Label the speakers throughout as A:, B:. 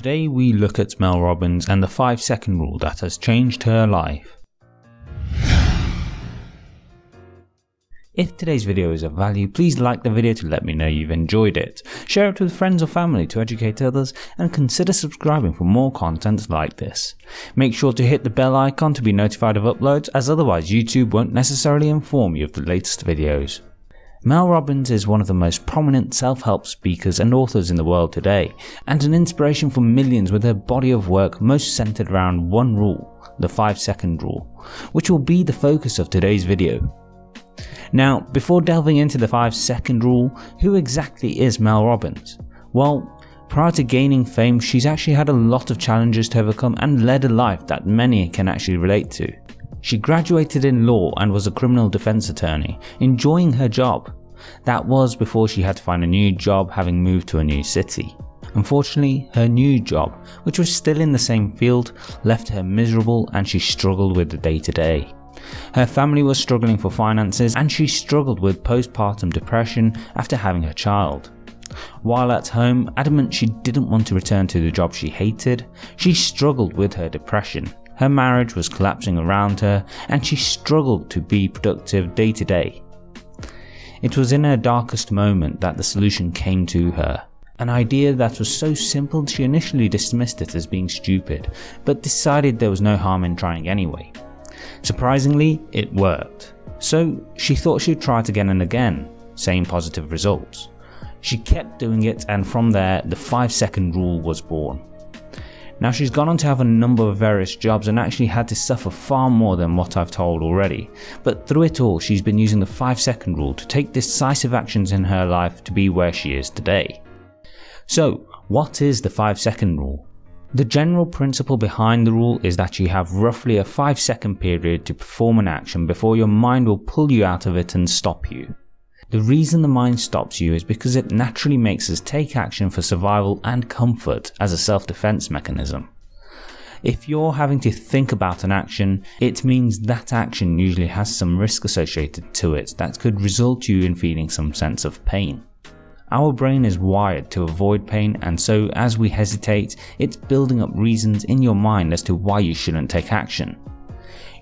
A: Today we look at Mel Robbins and the 5 second rule that has changed her life. If today's video is of value, please like the video to let me know you've enjoyed it, share it with friends or family to educate others, and consider subscribing for more content like this. Make sure to hit the bell icon to be notified of uploads as otherwise YouTube won't necessarily inform you of the latest videos. Mel Robbins is one of the most prominent self-help speakers and authors in the world today, and an inspiration for millions with her body of work most centered around one rule, the 5 second rule, which will be the focus of today's video. Now, before delving into the 5 second rule, who exactly is Mel Robbins? Well, prior to gaining fame, she's actually had a lot of challenges to overcome and led a life that many can actually relate to. She graduated in law and was a criminal defense attorney, enjoying her job. That was before she had to find a new job having moved to a new city. Unfortunately, her new job, which was still in the same field, left her miserable and she struggled with the day to day. Her family was struggling for finances and she struggled with postpartum depression after having her child. While at home, adamant she didn't want to return to the job she hated, she struggled with her depression. Her marriage was collapsing around her and she struggled to be productive day to day. It was in her darkest moment that the solution came to her. An idea that was so simple she initially dismissed it as being stupid, but decided there was no harm in trying anyway. Surprisingly, it worked. So she thought she'd try it again and again, same positive results. She kept doing it and from there the 5 second rule was born. Now she's gone on to have a number of various jobs and actually had to suffer far more than what I've told already, but through it all she's been using the 5 second rule to take decisive actions in her life to be where she is today. So what is the 5 second rule? The general principle behind the rule is that you have roughly a 5 second period to perform an action before your mind will pull you out of it and stop you. The reason the mind stops you is because it naturally makes us take action for survival and comfort as a self-defense mechanism. If you're having to think about an action, it means that action usually has some risk associated to it that could result you in feeling some sense of pain. Our brain is wired to avoid pain and so as we hesitate, it's building up reasons in your mind as to why you shouldn't take action.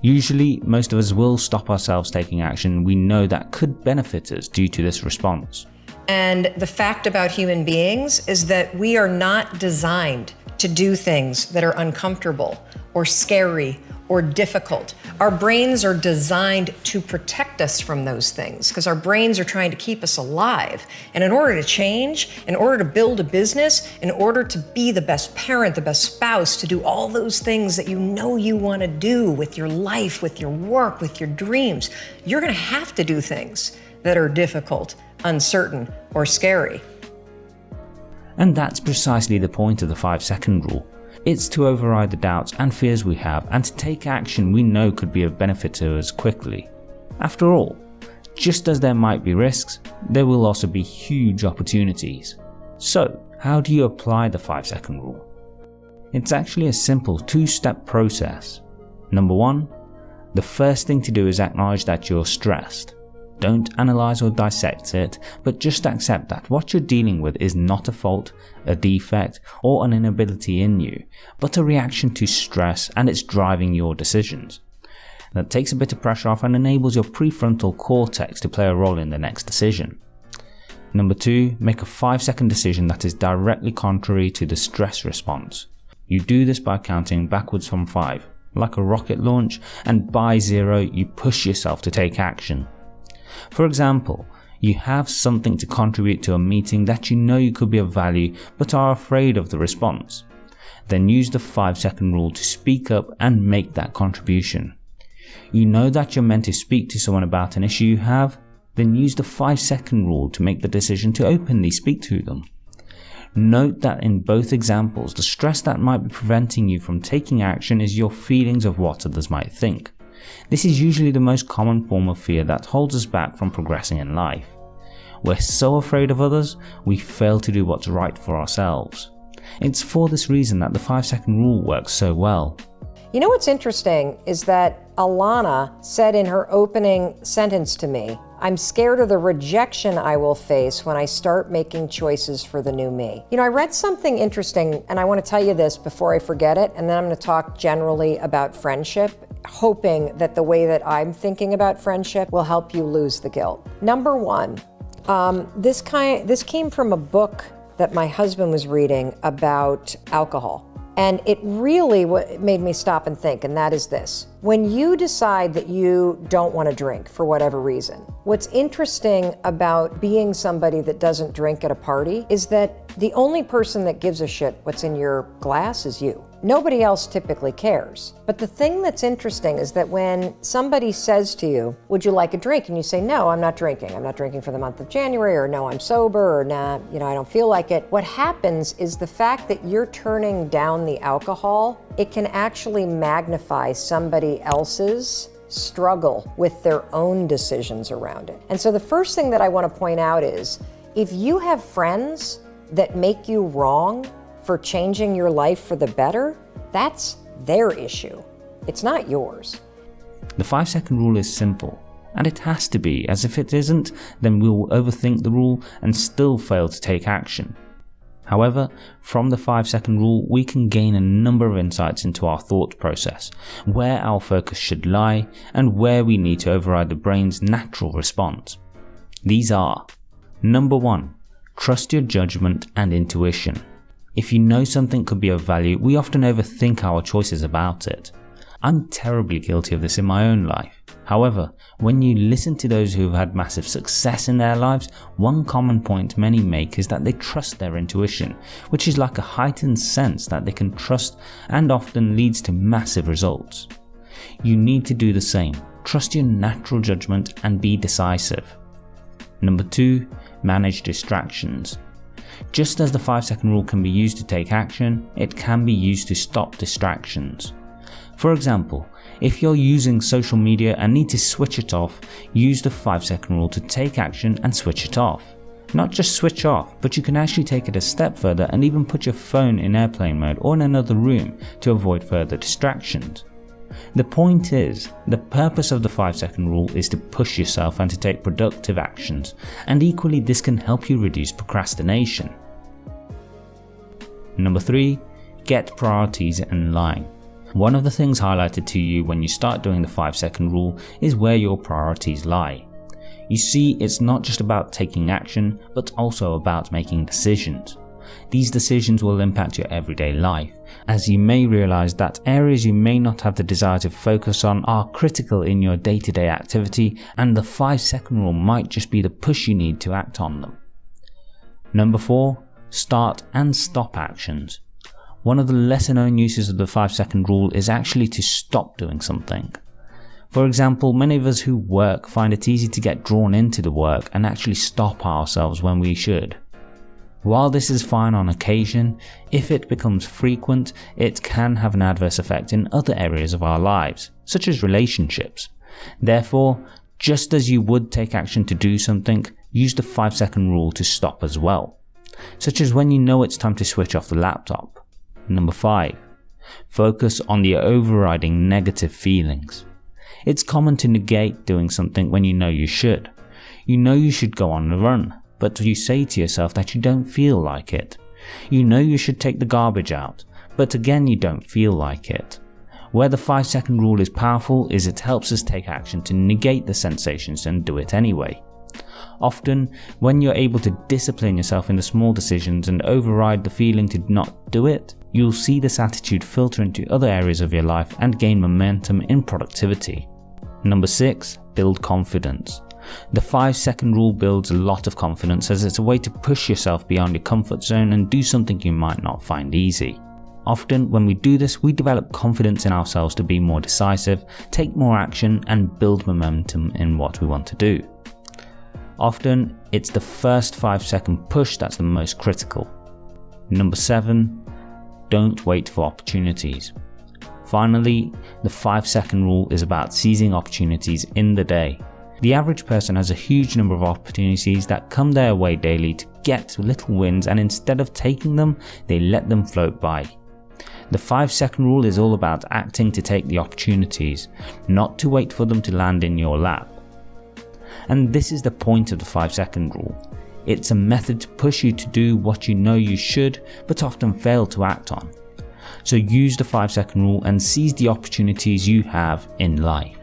A: Usually, most of us will stop ourselves taking action we know that could benefit us due to this response.
B: And the fact about human beings is that we are not designed to do things that are uncomfortable or scary or difficult. Our brains are designed to protect us from those things because our brains are trying to keep us alive. And in order to change, in order to build a business, in order to be the best parent, the best spouse, to do all those things that you know you want to do with your life, with your work, with your dreams, you're going to have to do things that are difficult, uncertain, or scary.
A: And that's precisely the point of the 5 second rule. It's to override the doubts and fears we have and to take action we know could be of benefit to us quickly. After all, just as there might be risks, there will also be huge opportunities. So how do you apply the 5 second rule? It's actually a simple two step process. Number 1. The first thing to do is acknowledge that you're stressed. Don't analyze or dissect it, but just accept that what you're dealing with is not a fault, a defect, or an inability in you, but a reaction to stress and it's driving your decisions. That takes a bit of pressure off and enables your prefrontal cortex to play a role in the next decision. Number 2. Make a 5 second decision that is directly contrary to the stress response. You do this by counting backwards from 5, like a rocket launch, and by 0 you push yourself to take action. For example, you have something to contribute to a meeting that you know you could be of value but are afraid of the response. Then use the 5 second rule to speak up and make that contribution. You know that you're meant to speak to someone about an issue you have, then use the 5 second rule to make the decision to openly speak to them. Note that in both examples, the stress that might be preventing you from taking action is your feelings of what others might think. This is usually the most common form of fear that holds us back from progressing in life. We're so afraid of others, we fail to do what's right for ourselves. It's for this reason that the 5 second rule works so well.
B: You know what's interesting is that Alana said in her opening sentence to me, I'm scared of the rejection I will face when I start making choices for the new me. You know, I read something interesting, and I want to tell you this before I forget it, and then I'm going to talk generally about friendship, hoping that the way that I'm thinking about friendship will help you lose the guilt. Number one, um, this kind this came from a book that my husband was reading about alcohol. And it really made me stop and think, and that is this. When you decide that you don't want to drink for whatever reason, what's interesting about being somebody that doesn't drink at a party is that the only person that gives a shit what's in your glass is you. Nobody else typically cares. But the thing that's interesting is that when somebody says to you, would you like a drink? And you say, no, I'm not drinking. I'm not drinking for the month of January, or no, I'm sober, or nah, you know, I don't feel like it. What happens is the fact that you're turning down the alcohol, it can actually magnify somebody else's struggle with their own decisions around it. And so the first thing that I want to point out is, if you have friends that make you wrong, for changing your life for the better, that's their issue. It's not yours.
A: The 5 second rule is simple, and it has to be, as if it isn't, then we'll overthink the rule and still fail to take action. However, from the 5 second rule, we can gain a number of insights into our thought process, where our focus should lie, and where we need to override the brain's natural response. These are Number 1. Trust your judgment and intuition. If you know something could be of value, we often overthink our choices about it. I'm terribly guilty of this in my own life. However, when you listen to those who have had massive success in their lives, one common point many make is that they trust their intuition, which is like a heightened sense that they can trust and often leads to massive results. You need to do the same. Trust your natural judgment and be decisive. Number 2. Manage distractions. Just as the 5 second rule can be used to take action, it can be used to stop distractions. For example, if you're using social media and need to switch it off, use the 5 second rule to take action and switch it off. Not just switch off, but you can actually take it a step further and even put your phone in airplane mode or in another room to avoid further distractions. The point is, the purpose of the 5 second rule is to push yourself and to take productive actions, and equally this can help you reduce procrastination. Number 3. Get priorities in line. One of the things highlighted to you when you start doing the 5 second rule is where your priorities lie. You see, it's not just about taking action, but also about making decisions. These decisions will impact your everyday life, as you may realize that areas you may not have the desire to focus on are critical in your day-to-day -day activity and the 5 second rule might just be the push you need to act on them. Number 4. Start and stop actions. One of the lesser known uses of the 5 second rule is actually to stop doing something. For example, many of us who work find it easy to get drawn into the work and actually stop ourselves when we should. While this is fine on occasion, if it becomes frequent, it can have an adverse effect in other areas of our lives, such as relationships. Therefore, just as you would take action to do something, use the 5 second rule to stop as well, such as when you know it's time to switch off the laptop. Number 5. Focus on the overriding negative feelings. It's common to negate doing something when you know you should. You know you should go on a run, but you say to yourself that you don't feel like it. You know you should take the garbage out, but again you don't feel like it. Where the 5 second rule is powerful is it helps us take action to negate the sensations and do it anyway. Often, when you're able to discipline yourself in the small decisions and override the feeling to not do it, you'll see this attitude filter into other areas of your life and gain momentum in productivity. Number 6. Build confidence. The 5 second rule builds a lot of confidence as it's a way to push yourself beyond your comfort zone and do something you might not find easy. Often when we do this, we develop confidence in ourselves to be more decisive, take more action and build momentum in what we want to do. Often, it's the first 5 second push that's the most critical. Number 7. Don't wait for opportunities. Finally, the 5 second rule is about seizing opportunities in the day. The average person has a huge number of opportunities that come their way daily to get little wins and instead of taking them, they let them float by. The 5 second rule is all about acting to take the opportunities, not to wait for them to land in your lap. And this is the point of the 5 second rule. It's a method to push you to do what you know you should but often fail to act on. So use the 5 second rule and seize the opportunities you have in life.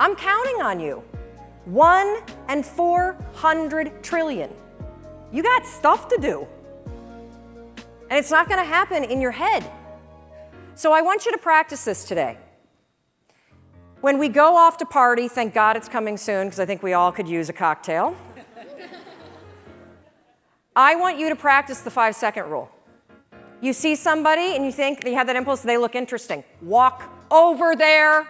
B: I'm counting on you. One and 400 trillion. You got stuff to do. And it's not going to happen in your head. So I want you to practice this today. When we go off to party, thank God it's coming soon because I think we all could use a cocktail. I want you to practice the five second rule. You see somebody and you think they have that impulse, they look interesting. Walk over there.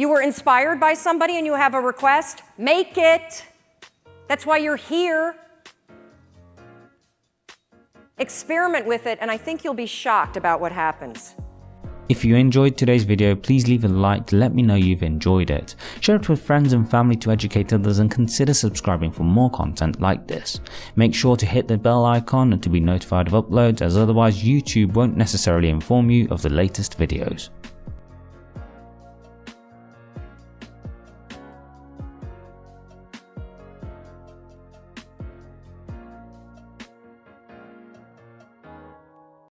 B: You were inspired by somebody and you have a request, make it. That's why you're here. Experiment with it, and I think you'll be shocked about what happens.
A: If you enjoyed today's video, please leave a like to let me know you've enjoyed it. Share it with friends and family to educate others and consider subscribing for more content like this. Make sure to hit the bell icon and to be notified of uploads as otherwise YouTube won't necessarily inform you of the latest videos.